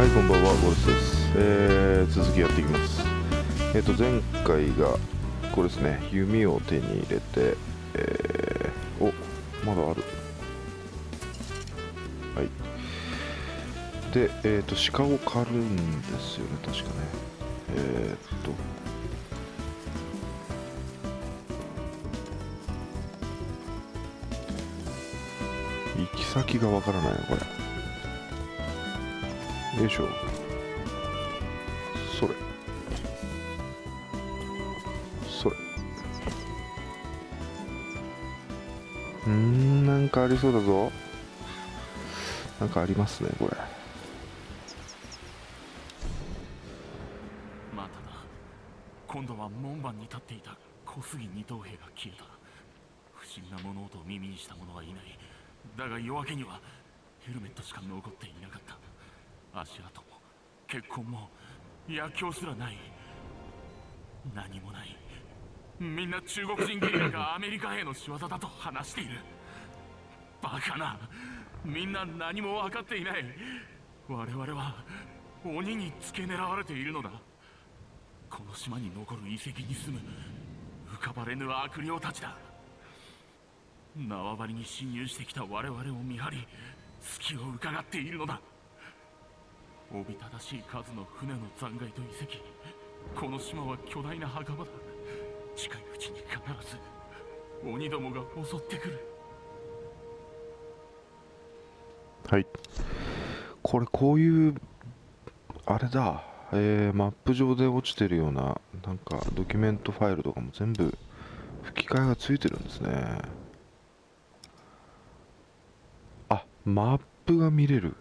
はいこんばんはゴルスです、えー、続きやっていきます。えっ、と前回がこれですね弓を手に入れてえー、おまだある。はい。でえっ、と鹿を狩るんですよね確かね。えっ、と。行き先がわからないなこれ。よいしょ。それ。それ。うんなんかありそうだぞ。なんかありますねこれ。まただ。今度は門番に立っていた。小杉二等兵が消えた。不審な物音を耳にした者はいない。だが夜明けにはヘルメットしか残っていなかった。足跡も血痕も薬莢すらない何もないみんな中国人ゲリラがアメリカ兵の仕業だと話しているバカなみんな何も分かっていない我々は鬼に付け狙われているのだこの島に残る遺跡に住む浮かばれぬ悪霊たちだ縄張りに侵入してきた我々を見張り隙を伺っているのだおびただしい数の船の残骸と遺跡。この島は巨大な墓場だ。近いうちに必ず鬼どもが襲ってくる。はい。これこういうあれだ。えー、マップ上で落ちてるようななんかドキュメントファイルとかも全部吹き替えがついてるんですね。あマップが見れる。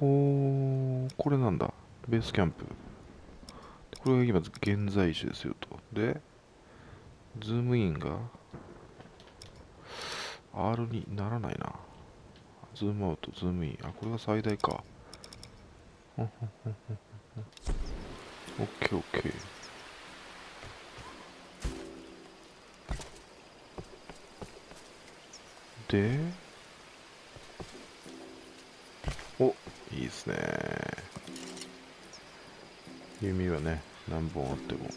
ほうこれなんだ。ベースキャンプ。これが今現在地ですよと。でズームインが R にならないな。ズームアウトズームイン。あこれが最大か。オッケーオッケーでおいいですね。弓はね何本あっても。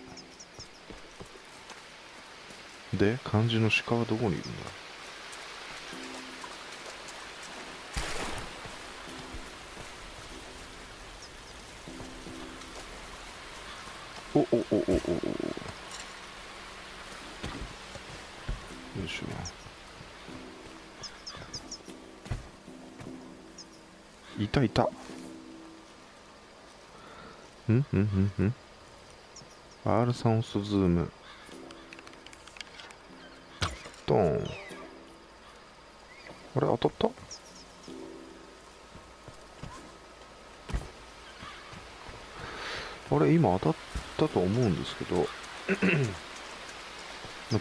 で漢字の鹿はどこにいるんだ？おおおおおおお。よいしょ。いたいた。うん？うん？うん？うん R3 押すとズーム。ドン。あれ当たった？あれ今当たったと思うんですけど。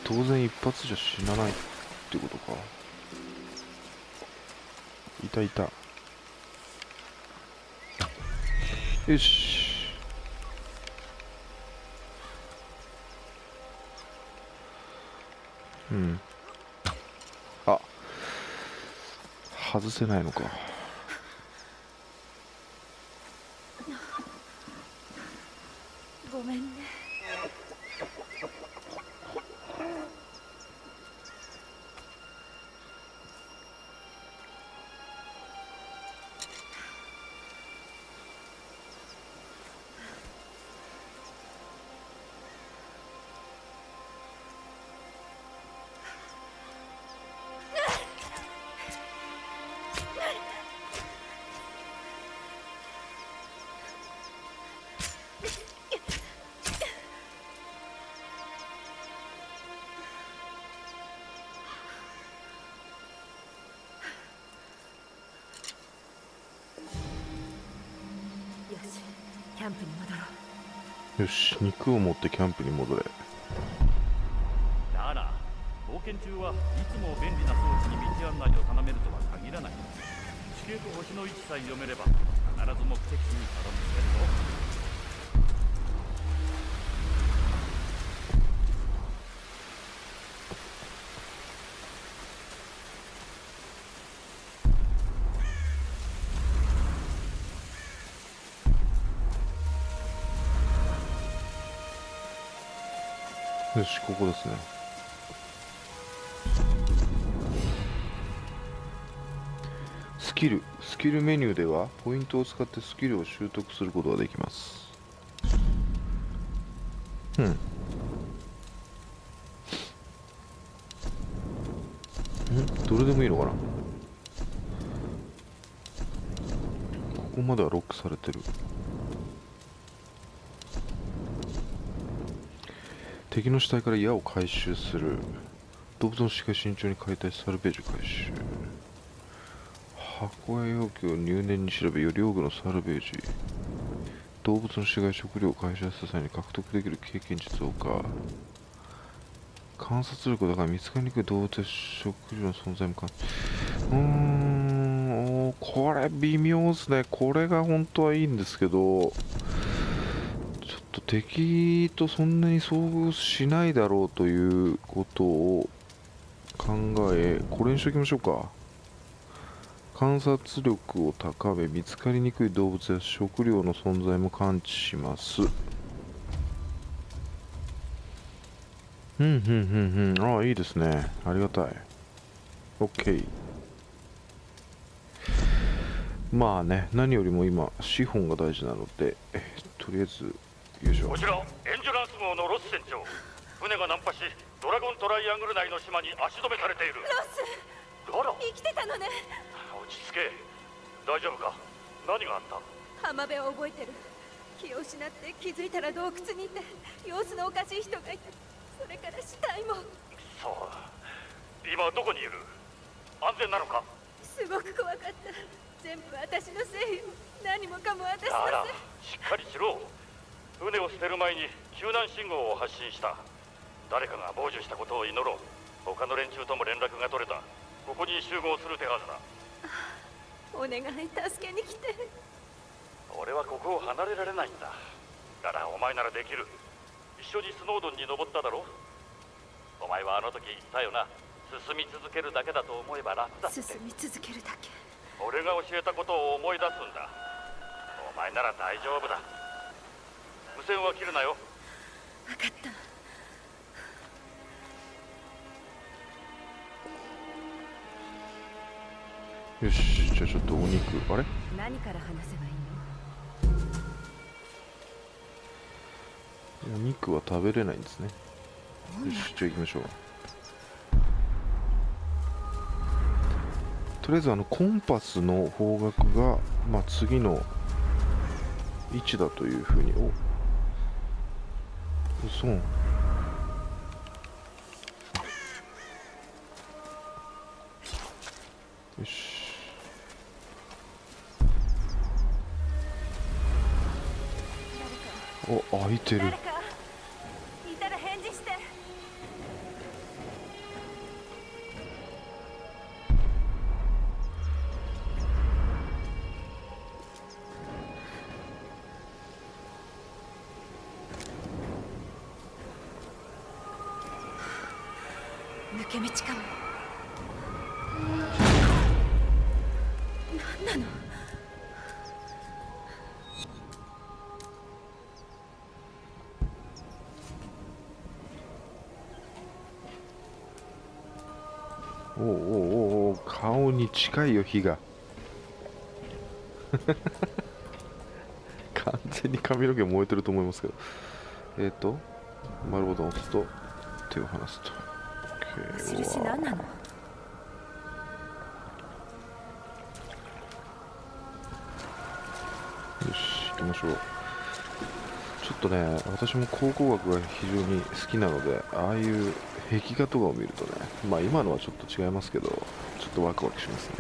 当然一発じゃ死なないってことか。いたいた。よし。うん。あ外せないのか。キャンプに戻ろう。よし肉を持ってキャンプに戻れ。だら冒険中はいつも便利な装置に道案内を頼めるとは限らない。地形と星の位置さえ読めれば必ず目的地にたどり着けるぞよしここですね。スキルスキルメニューではポイントを使ってスキルを習得することができます。うん。ん？どれでもいいのかな？ここまではロックされてる。敵の死体から矢を回収する。動物の死が慎重に解体サルベージ回収。箱や容器を入念に調べより多くのサルベージ。動物の死骸食料を回収した際に獲得できる経験値増加。観察力だから見つかりにくい動物や食料の存在もかうーんこれ微妙ですね。これが本当はいいんですけど。と敵とそんなに遭遇しないだろうということを考えこれにしときましょうか。観察力を高め見つかりにくい動物や食料の存在も感知します。うんうんうんうん。ああいいですね。ありがたい。OK まあね何よりも今資本が大事なのでとりあえずこちらエンデュランス号のロス船長。船が難破しドラゴントライアングル内の島に足止めされている。ロスあら生きてたのね。落ち着け。大丈夫か？何があった？浜辺を覚えてる。気を失って気づいたら洞窟にいて様子のおかしい人がいてそれから死体も。そう。今どこにいる？安全なのか？すごく怖かった。全部私のせいよ。何もかも私のせい。しっかりしろ船を捨てる前に救難信号を発信した。誰かが傍受したことを祈ろう。他の連中とも連絡が取れた。ここに集合する手はずだ。お願い助けに来て俺はここを離れられないんだ。だからお前ならできる。一緒にスノードンに登っただろ。お前はあの時言ったよな。進み続けるだけだと思えば楽だって。進み続けるだけ。俺が教えたことを思い出すんだ。お前なら大丈夫だ無線は切るなよ。分かった。よしじゃあちょっとお肉あれ？何から話せばいいお肉は食べれないんですね。のよしじゃあ行きましょう。とりあえずあのコンパスの方角が、まあ、次の位置だというふうにおそうよし。お開いてる。抜け道かも何なの？おおおお顔に近いよ火が。完全に髪の毛燃えてると思いますけど。えっ、ー、と丸ボタンを押すと手を離すと。印何なの？よし行きましょう。ちょっとね私も考古学が非常に好きなのでああいう壁画とかを見るとねまあ今のはちょっと違いますけどちょっとワクワクしますね。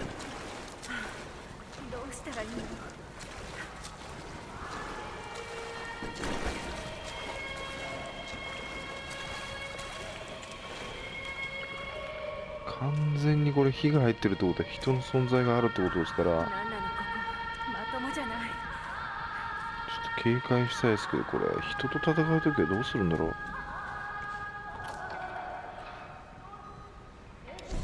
全にこれ火が入ってるってことは人の存在があるってことですからちょっと警戒したいですけどこれ人と戦う時はどうするんだろう。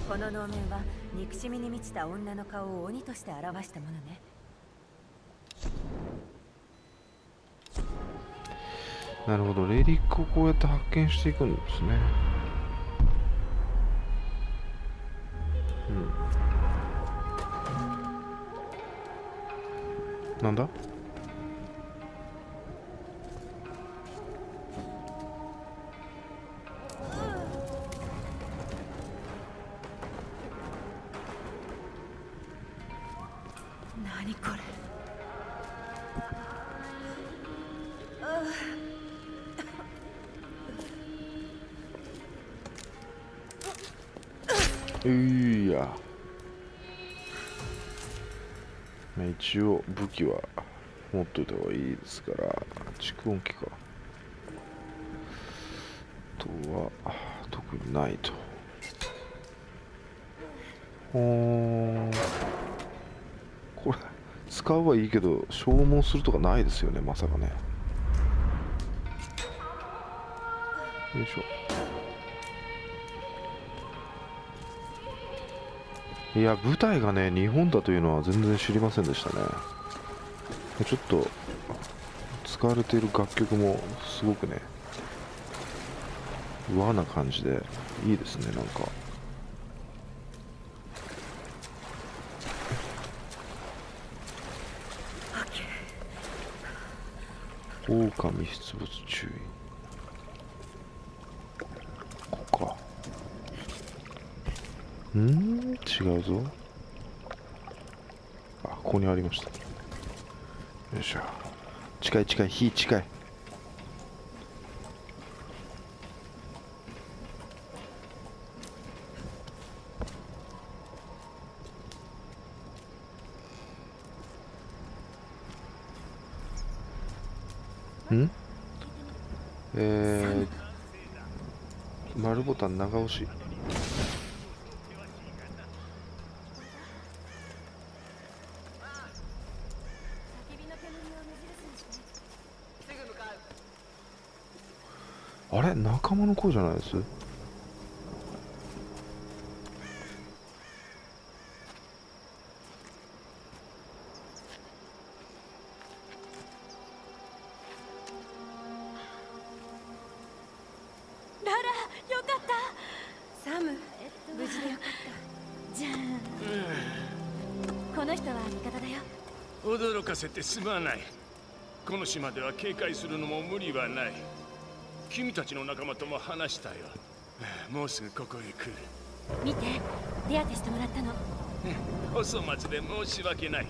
この能面は憎しみに満ちた女の顔を鬼として表したものね。なるほど。レリックをこうやって発見していくんですねなんだ？何これ？ういやまあ一応武器は持っといた方がいいですから蓄音機か。あとは特にないと。ほんこれ使うはいいけど消耗するとかないですよねまさかね。よいしょ。いや舞台がね日本だというのは全然知りませんでしたね。ちょっと使われている楽曲もすごくね和な感じでいいですねなんか。狼出没注意ここかうん？違うぞ。あここにありました。よいしょ。近い近い。火近い。ん？えー、丸ボタン長押し焚き火の煙を目印にしてあれ？仲間の声じゃないです？ララよかった。サム無事でよかった。じゃあこの人は味方だよ。驚かせてすまない。この島では警戒するのも無理はない君たちの仲間とも話したよ。もうすぐここへ来る。見て手当てしてもらったの。お粗末で申し訳ない。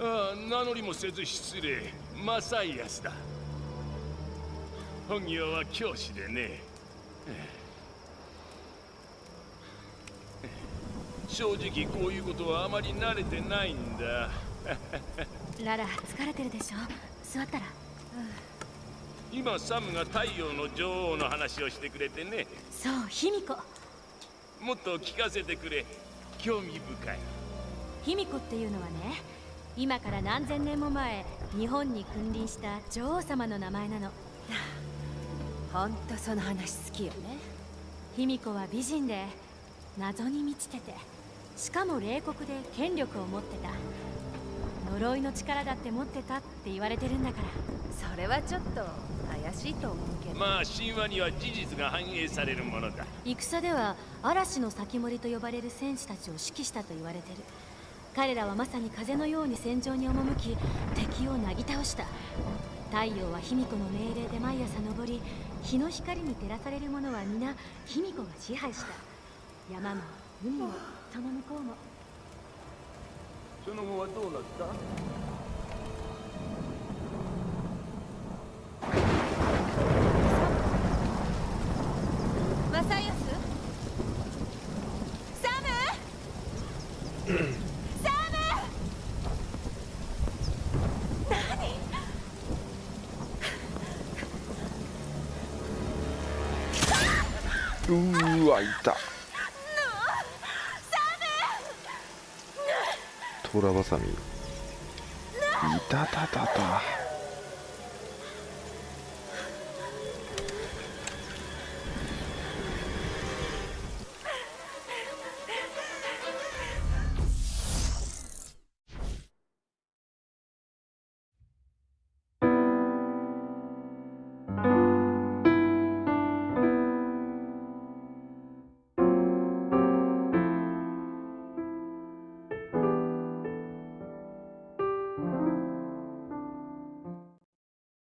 ああ名乗りもせず失礼。マサイアスだ。本業は教師でね。正直こういうことはあまり慣れてないんだ。ララ疲れてるでしょ？座ったら今サムが太陽の女王の話をしてくれてね。そう卑弥呼。もっと聞かせてくれ。興味深い。卑弥呼っていうのはね今から何千年も前日本に君臨した女王様の名前なの。ほんとその話好きよね。卑弥呼は美人で謎に満ちててしかも冷酷で権力を持ってた。呪いの力だって持ってたって言われてるんだからそれはちょっと怪しいと思うけど。まあ神話には事実が反映されるものだ。戦では嵐の先森と呼ばれる戦士たちを指揮したと言われてる。彼らはまさに風のように戦場に赴き敵をなぎ倒した。太陽は卑弥呼の命令で毎朝昇り日の光に照らされる者は皆卑弥呼が支配した。山も海もその向こうも。その後はどうなったマサイアスサムサムうーわいた。トラバサミ。いたたたた。